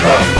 come!